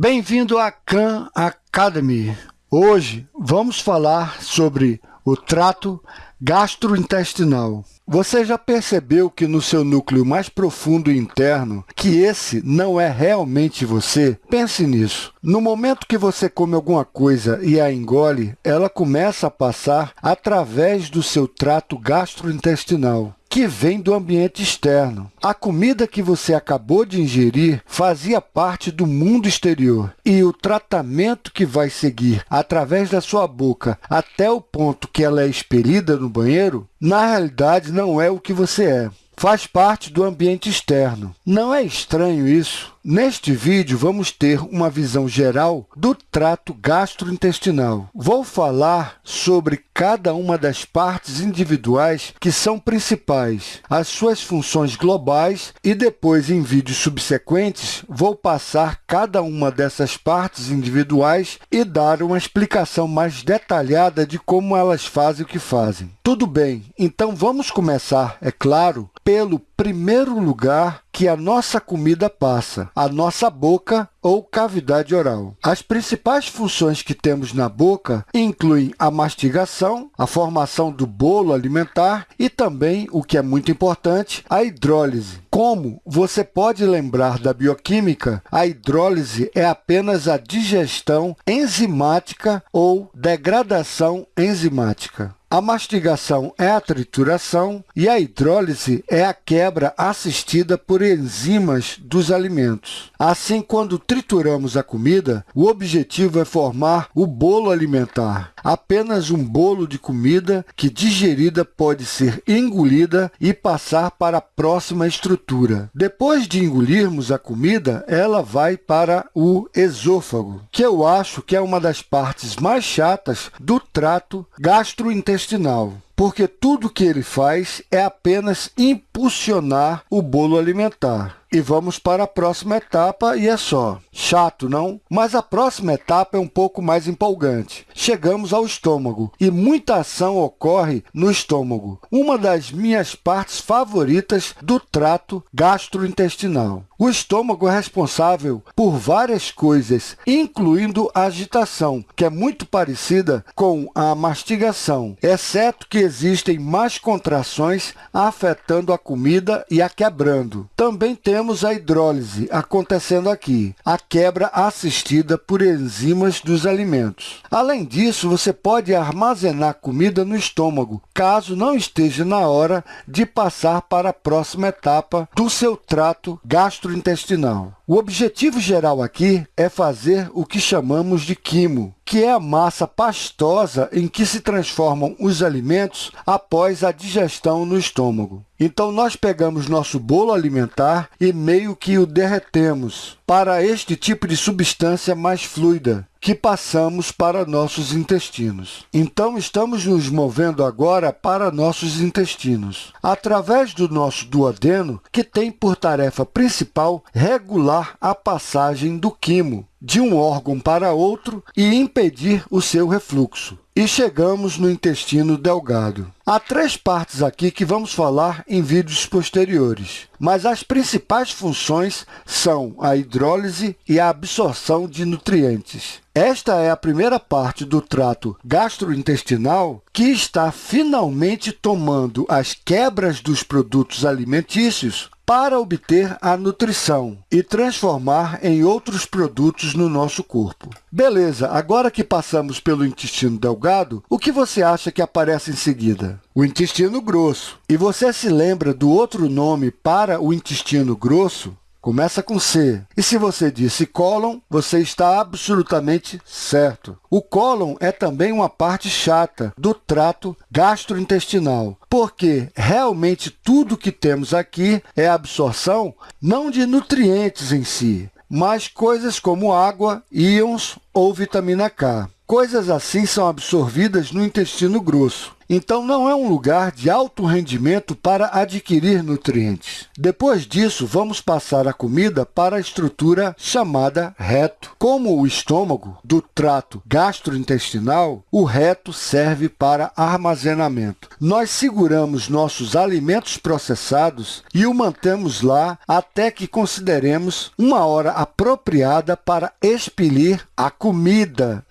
Bem-vindo à Khan Academy. Hoje vamos falar sobre o trato gastrointestinal. Você já percebeu que no seu núcleo mais profundo interno, que esse não é realmente você? Pense nisso. No momento que você come alguma coisa e a engole, ela começa a passar através do seu trato gastrointestinal que vem do ambiente externo. A comida que você acabou de ingerir fazia parte do mundo exterior e o tratamento que vai seguir através da sua boca até o ponto que ela é expelida no banheiro, na realidade não é o que você é faz parte do ambiente externo. Não é estranho isso? Neste vídeo, vamos ter uma visão geral do trato gastrointestinal. Vou falar sobre cada uma das partes individuais que são principais, as suas funções globais e depois, em vídeos subsequentes, vou passar cada uma dessas partes individuais e dar uma explicação mais detalhada de como elas fazem o que fazem. Tudo bem, então vamos começar, é claro, pelo primeiro lugar que a nossa comida passa, a nossa boca ou cavidade oral. As principais funções que temos na boca incluem a mastigação, a formação do bolo alimentar e também, o que é muito importante, a hidrólise. Como você pode lembrar da bioquímica, a hidrólise é apenas a digestão enzimática ou degradação enzimática. A mastigação é a trituração e a hidrólise é a quebra assistida por enzimas dos alimentos. Assim, quando trituramos a comida, o objetivo é formar o bolo alimentar, apenas um bolo de comida que, digerida, pode ser engolida e passar para a próxima estrutura. Depois de engolirmos a comida, ela vai para o esôfago, que eu acho que é uma das partes mais chatas do trato gastrointestinal intestinal, porque tudo que ele faz é apenas impulsionar o bolo alimentar. E vamos para a próxima etapa e é só. Chato, não? Mas a próxima etapa é um pouco mais empolgante. Chegamos ao estômago e muita ação ocorre no estômago, uma das minhas partes favoritas do trato gastrointestinal. O estômago é responsável por várias coisas, incluindo a agitação, que é muito parecida com a mastigação, exceto que existem mais contrações afetando a comida e a quebrando. Também temos a hidrólise acontecendo aqui, a quebra assistida por enzimas dos alimentos. Além disso, você pode armazenar comida no estômago, caso não esteja na hora de passar para a próxima etapa do seu trato gastrointestinal. O objetivo geral aqui é fazer o que chamamos de quimo, que é a massa pastosa em que se transformam os alimentos após a digestão no estômago. Então, nós pegamos nosso bolo alimentar e meio que o derretemos para este tipo de substância mais fluida, que passamos para nossos intestinos. Então, estamos nos movendo agora para nossos intestinos, através do nosso duodeno, que tem por tarefa principal regular a passagem do quimo de um órgão para outro e impedir o seu refluxo. E chegamos no intestino delgado. Há três partes aqui que vamos falar em vídeos posteriores, mas as principais funções são a hidrólise e a absorção de nutrientes. Esta é a primeira parte do trato gastrointestinal que está finalmente tomando as quebras dos produtos alimentícios para obter a nutrição e transformar em outros produtos no nosso corpo. Beleza, agora que passamos pelo intestino delgado, o que você acha que aparece em seguida? O intestino grosso. E você se lembra do outro nome para o intestino grosso? Começa com C. E se você disse cólon, você está absolutamente certo. O cólon é também uma parte chata do trato gastrointestinal, porque realmente tudo que temos aqui é absorção não de nutrientes em si, mas coisas como água, íons ou vitamina K. Coisas assim são absorvidas no intestino grosso. Então, não é um lugar de alto rendimento para adquirir nutrientes. Depois disso, vamos passar a comida para a estrutura chamada reto. Como o estômago do trato gastrointestinal, o reto serve para armazenamento. Nós seguramos nossos alimentos processados e o mantemos lá até que consideremos uma hora apropriada para expelir a comida,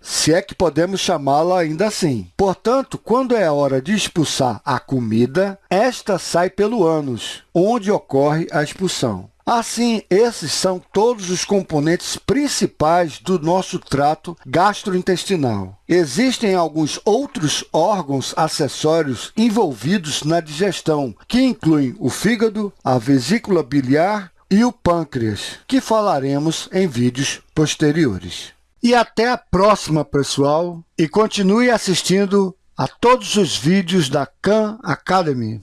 se é que podemos chamá-la ainda assim. Portanto, quando é hora de expulsar a comida, esta sai pelo ânus, onde ocorre a expulsão. Assim, esses são todos os componentes principais do nosso trato gastrointestinal. Existem alguns outros órgãos acessórios envolvidos na digestão, que incluem o fígado, a vesícula biliar e o pâncreas, que falaremos em vídeos posteriores. E até a próxima, pessoal, e continue assistindo a todos os vídeos da Khan Academy.